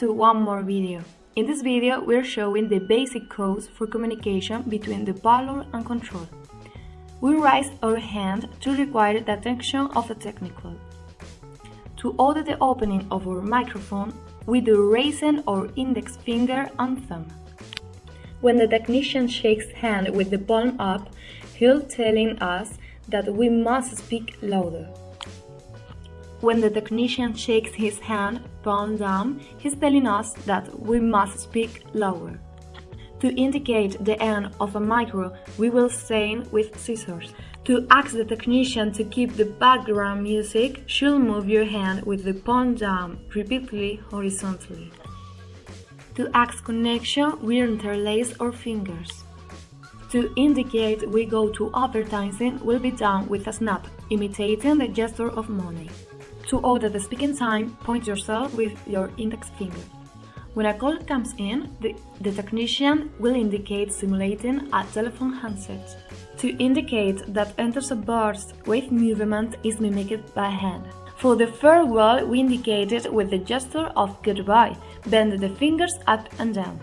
to one more video. In this video, we're showing the basic codes for communication between the volume and control. We raise our hand to require the attention of the technical. To order the opening of our microphone, we do raising our index finger and thumb. When the technician shakes hand with the palm up, he'll telling us that we must speak louder. When the technician shakes his hand palm down, he's telling us that we must speak lower. To indicate the end of a micro, we will sign with scissors. To ask the technician to keep the background music, she'll move your hand with the palm down, repeatedly horizontally. To ask connection, we interlace our fingers. To indicate we go to advertising we'll be done with a snap, imitating the gesture of money. To order the speaking time, point yourself with your index finger. When a call comes in, the, the technician will indicate simulating a telephone handset. To indicate that enters a burst, wave movement is mimicked by hand. For the farewell, we indicate it with the gesture of goodbye, bend the fingers up and down.